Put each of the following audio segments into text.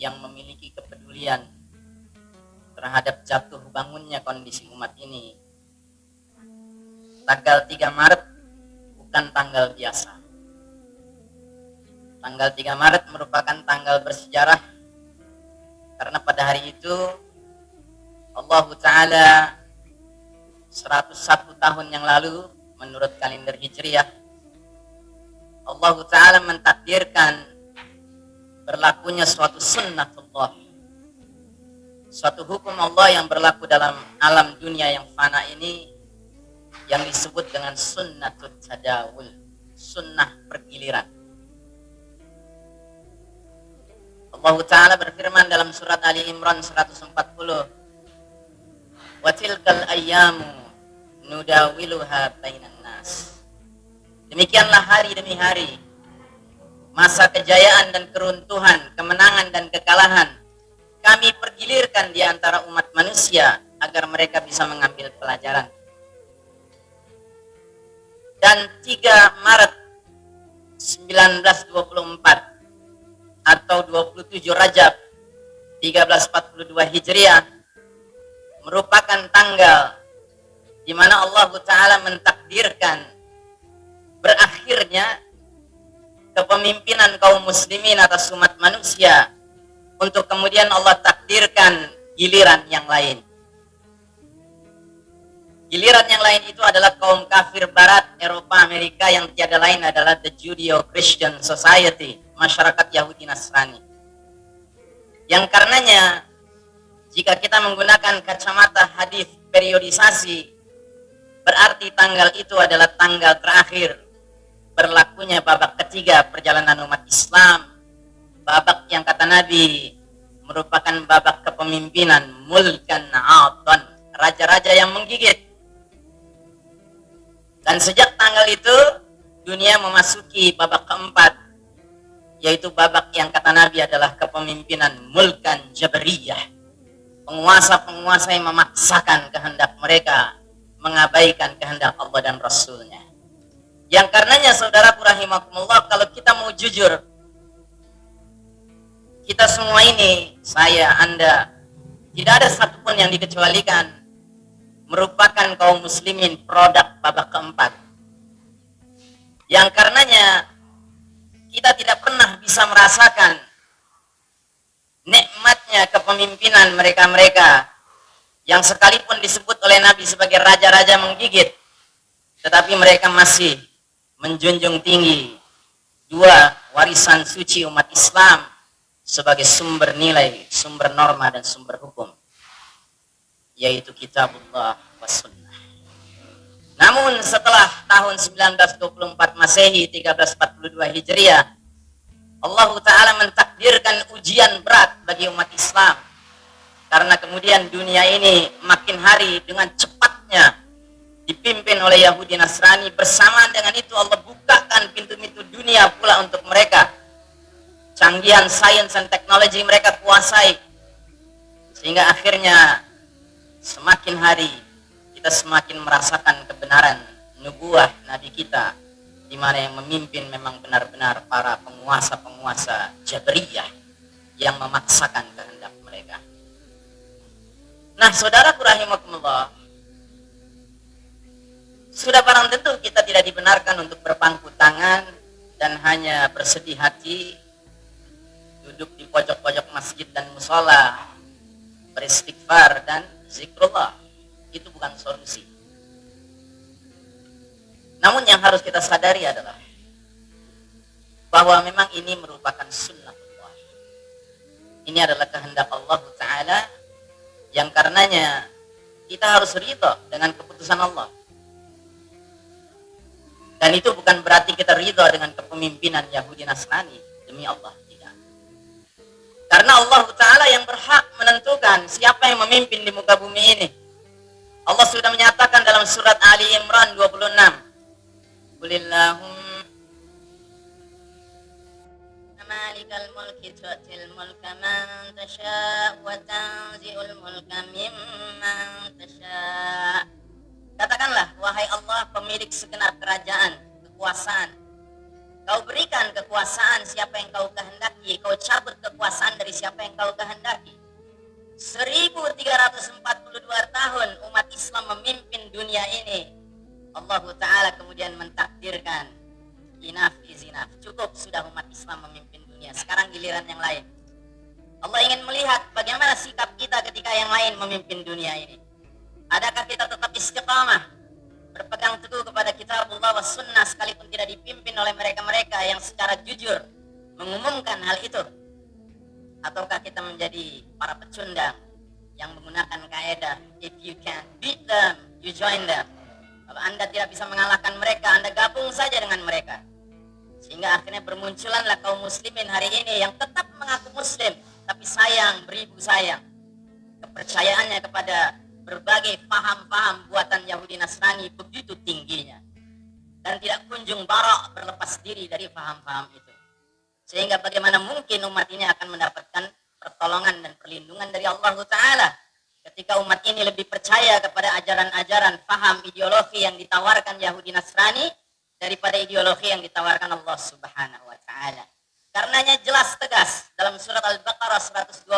yang memiliki kepedulian terhadap jatuh bangunnya kondisi umat ini. Tanggal 3 Maret bukan tanggal biasa. Tanggal 3 Maret merupakan tanggal bersejarah karena pada hari itu Allah Ta'ala 101 tahun yang lalu menurut kalender Hijriah Allah Ta'ala mentakdirkan berlakunya suatu sunnatullah. Suatu hukum Allah yang berlaku dalam alam dunia yang fana ini yang disebut dengan sunnatul tadawul sunnah pergiliran. Allah Ta'ala berfirman dalam surat Ali Imran 140 Watilkal ayyamu nudawiluha bainan nas. Demikianlah hari demi hari masa kejayaan dan keruntuhan, kemenangan dan kekalahan kami pergilirkan di antara umat manusia agar mereka bisa mengambil pelajaran. Dan 3 Maret 1924 atau 27 Rajab 1342 Hijriah merupakan tanggal di mana Allah Ta'ala mentakdirkan berakhirnya kepemimpinan kaum muslimin atas umat manusia untuk kemudian Allah takdirkan giliran yang lain. Giliran yang lain itu adalah kaum kafir barat Eropa Amerika yang tiada lain adalah the Judeo-Christian Society, masyarakat Yahudi Nasrani. Yang karenanya jika kita menggunakan kacamata hadis periodisasi berarti tanggal itu adalah tanggal terakhir berlakunya babak ketiga perjalanan umat Islam. Babak yang kata Nabi merupakan babak kepemimpinan mulkan aton raja-raja yang menggigit. Dan sejak tanggal itu dunia memasuki babak keempat yaitu babak yang kata Nabi adalah kepemimpinan mulkan jabariyah. Penguasa-penguasa yang memaksakan kehendak mereka mengabaikan kehendak Allah dan Rasulnya yang karenanya saudaraku rahimakumullah kalau kita mau jujur kita semua ini, saya, Anda, tidak ada satupun yang dikecualikan merupakan kaum muslimin produk babak keempat. Yang karenanya kita tidak pernah bisa merasakan nikmatnya kepemimpinan mereka-mereka yang sekalipun disebut oleh Nabi sebagai raja-raja menggigit tetapi mereka masih menjunjung tinggi dua warisan suci umat Islam sebagai sumber nilai, sumber norma dan sumber hukum yaitu kitabullah wa sunnah. Namun setelah tahun 1924 Masehi 1342 Hijriah Allah Ta'ala mentakdirkan ujian berat bagi umat Islam karena kemudian dunia ini makin hari dengan cepatnya dipimpin oleh Yahudi Nasrani. Bersamaan dengan itu Allah bukakan pintu-pintu dunia pula untuk mereka. Canggihan sains dan teknologi mereka kuasai. Sehingga akhirnya semakin hari kita semakin merasakan kebenaran nubuah nabi kita di mana yang memimpin memang benar-benar para penguasa-penguasa Jabriyah yang memaksakan kehendak mereka. Nah, saudara rahimakumullah, sudah barang tentu kita tidak dibenarkan untuk berpangku tangan dan hanya bersedih hati duduk di pojok-pojok masjid dan musola beristighfar dan zikrullah. Itu bukan solusi. Namun yang harus kita sadari adalah bahwa memang ini merupakan sunnah Allah. Ini adalah kehendak Allah Ta'ala yang karenanya kita harus ridho dengan keputusan Allah dan itu bukan berarti kita ridho dengan kepemimpinan Yahudi Nasrani demi Allah tidak. Karena Allah Ta'ala yang berhak menentukan siapa yang memimpin di muka bumi ini. Allah sudah menyatakan dalam surat Ali Imran 26. Qulillahum mulka man tasha' wa tanzi'ul mulka mimman tasha' Katakanlah, wahai Allah pemilik segenap kerajaan, kekuasaan. Kau berikan kekuasaan siapa yang kau kehendaki kau cabut kekuasaan dari siapa yang kau kehendaki. 1342 tahun umat Islam memimpin dunia ini. Allah Ta'ala kemudian mentakdirkan is enough. Cukup sudah umat Islam memimpin dunia. Sekarang giliran yang lain. Allah ingin melihat bagaimana sikap kita ketika yang lain memimpin dunia ini. Istiqamah? Berpegang teguh kepada kitab Allah wa sunnah sekalipun tidak dipimpin oleh mereka-mereka yang secara jujur mengumumkan hal itu. Ataukah kita menjadi para pecundang yang menggunakan kaidah if you can beat them, you join them. Kalau Anda tidak bisa mengalahkan mereka, Anda gabung saja dengan mereka. Sehingga akhirnya bermunculanlah kaum muslimin hari ini yang tetap mengaku muslim, tapi sayang, beribu sayang. Kepercayaannya kepada berbagai paham-paham buatan Yahudi Nasrani begitu tingginya. Dan tidak kunjung barok berlepas diri dari paham-paham itu. Sehingga bagaimana mungkin umat ini akan mendapatkan pertolongan dan perlindungan dari Allah Ta'ala ketika umat ini lebih percaya kepada ajaran-ajaran paham ideologi yang ditawarkan Yahudi Nasrani daripada ideologi yang ditawarkan Allah Subhanahu wa taala. Karenanya jelas tegas dalam surat Al-Baqarah 120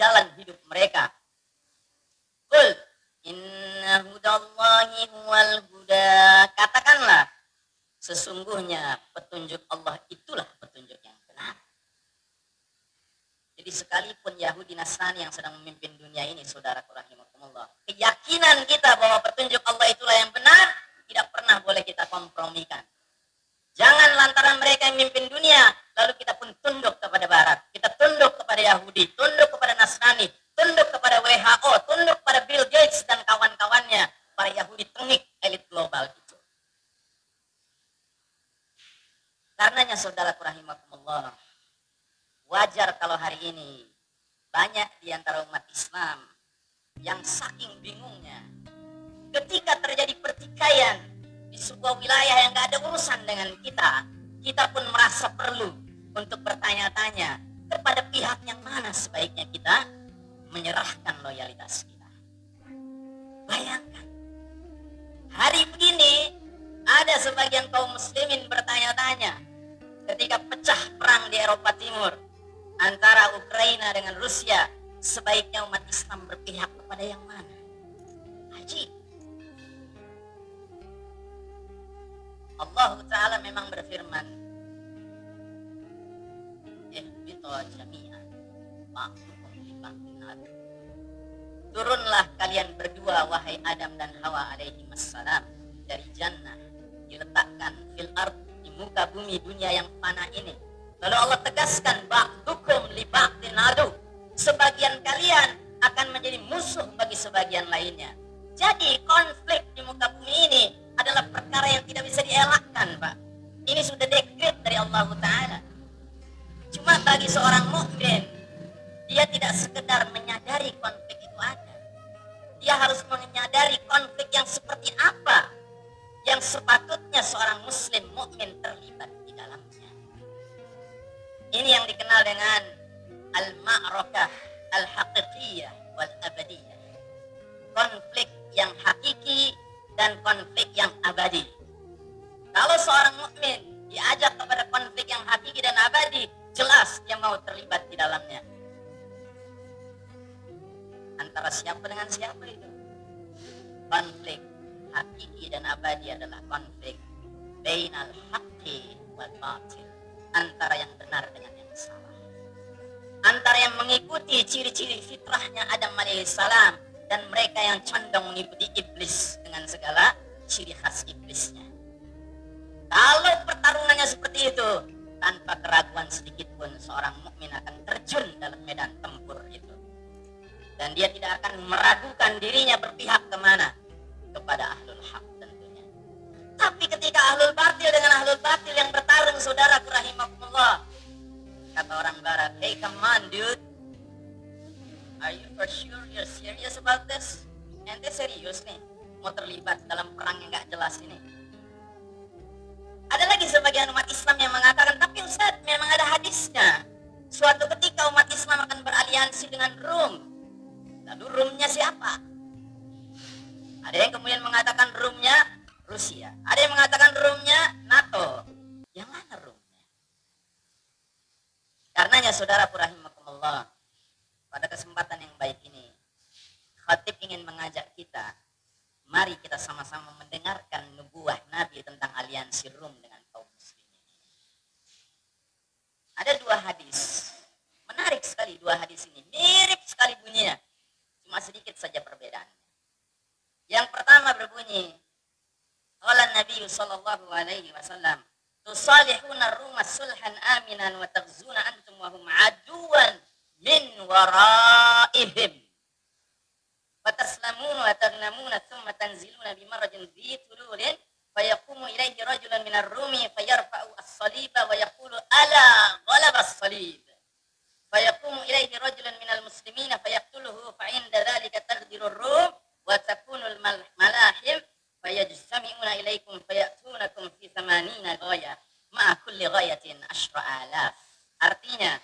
jalan hidup mereka. Kul inna hudallahi huwal huda. Katakanlah sesungguhnya petunjuk Allah itulah petunjuk yang benar. Jadi sekalipun Yahudi Nasrani yang sedang memimpin dunia ini, saudara rahimakumullah, keyakinan kita bahwa petunjuk Allah itulah yang benar, tidak pernah boleh kita kompromikan. Jangan lantaran mereka yang memimpin dunia, lalu kita pun tunduk sebuah wilayah yang gak ada urusan dengan kita, kita pun merasa perlu untuk bertanya-tanya kepada pihak yang mana sebaiknya kita menyerahkan loyalitas kita. Bayangkan, hari begini ada sebagian kaum muslimin bertanya-tanya ketika pecah perang di Eropa Timur antara Ukraina dengan Rusia, sebaiknya umat Islam berpihak kepada yang mana? Memang berfirman Ihbito jami'an Ma'lukum Turunlah kalian berdua wahai Adam dan Hawa alaihi wassalam dari jannah diletakkan fil ard di muka bumi dunia yang fana ini. Lalu Allah tegaskan seorang muslim mukmin terlibat di dalamnya. Ini yang dikenal dengan al-ma'rakah al-haqiqiyah wal abadiyah. Konflik yang hakiki dan konflik yang abadi. Kalau seorang mukmin diajak kepada konflik yang hakiki dan abadi, jelas dia mau terlibat di dalamnya. Antara siapa dengan siapa itu? Konflik hakiki dan abadi adalah konflik bainal haqqi wal batil. Antara yang benar dengan yang salah. Antara yang mengikuti ciri-ciri fitrahnya Adam alaihissalam dan mereka yang condong mengikuti iblis dengan segala ciri khas iblisnya. Kalau pertarungannya seperti itu, tanpa keraguan sedikit pun seorang mukmin akan terjun dalam medan tempur itu. Dan dia tidak akan meragukan dirinya berpihak ke mana? Saudara rahimahumullah. Kata orang barat, hey come on dude, Are you for sure you're serious about this? Ente serius nih. mau terlibat dalam perang yang nggak jelas ini. Ada lagi sebagian umat Islam yang الله عليه وسلم تصالحون الروم صلحا آمنا وتغزون أنتم وهم عدوا من ورائهم فتسلمون وتغنمون ثم تنزلون بمرج ذي طلول فيقوم إليه رجل من الروم فيرفع الصليب ويقول ألا غلب الصليب فيقوم إليه رجل من المسلمين فيقتله فعند ذلك تغدر الروم وتكون الملاحم فيجتمعون إليكم فيأتون fayatunakum fi thamanina ghaya ma'a kulli ghayatin alaf artinya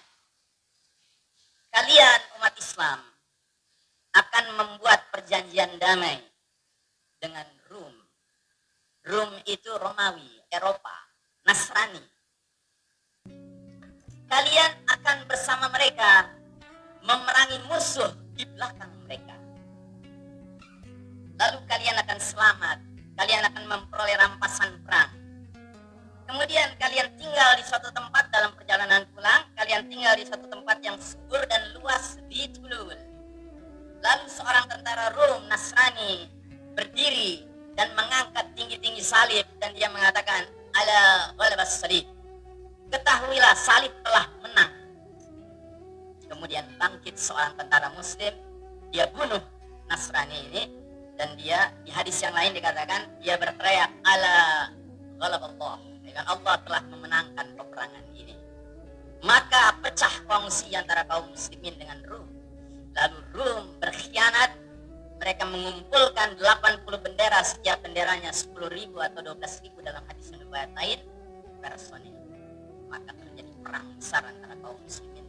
kalian umat Islam akan membuat perjanjian damai dengan Rum. Rum itu Romawi, Eropa, Nasrani. Kalian akan bersama mereka memerangi musuh di belakang mereka. Lalu kalian akan selamat, kalian akan memperoleh rampasan perang. Kemudian kalian tinggal di suatu tempat dalam perjalanan pulang, kalian tinggal di suatu tempat yang subur dan dia di hadis yang lain dikatakan dia berteriak ala ghalaballah dengan Allah telah memenangkan peperangan ini. Maka pecah kongsi antara kaum muslimin dengan Rum Lalu Rum berkhianat, mereka mengumpulkan 80 bendera, setiap benderanya 10 ribu atau 12 ribu dalam hadis yang lain personil. Maka terjadi perang besar antara kaum muslimin.